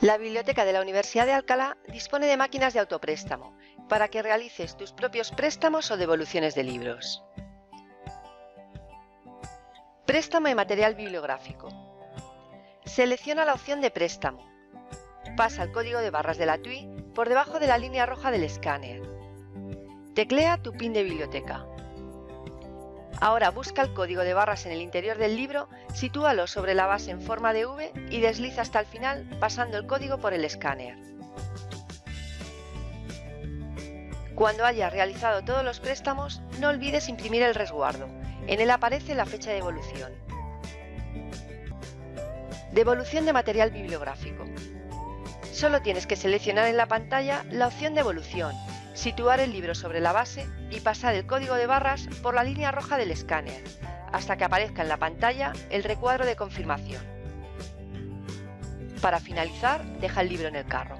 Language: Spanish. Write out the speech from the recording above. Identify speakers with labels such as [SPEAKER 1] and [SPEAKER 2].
[SPEAKER 1] La biblioteca de la Universidad de Alcalá dispone de máquinas de autopréstamo para que realices tus propios préstamos o devoluciones de libros. Préstamo de material bibliográfico. Selecciona la opción de préstamo. Pasa el código de barras de la TUI por debajo de la línea roja del escáner. Teclea tu PIN de biblioteca. Ahora busca el código de barras en el interior del libro, sitúalo sobre la base en forma de V y desliza hasta el final pasando el código por el escáner. Cuando hayas realizado todos los préstamos, no olvides imprimir el resguardo. En él aparece la fecha de devolución. Devolución de material bibliográfico. Solo tienes que seleccionar en la pantalla la opción de devolución situar el libro sobre la base y pasar el código de barras por la línea roja del escáner, hasta que aparezca en la pantalla el recuadro de confirmación. Para finalizar, deja el libro en el carro.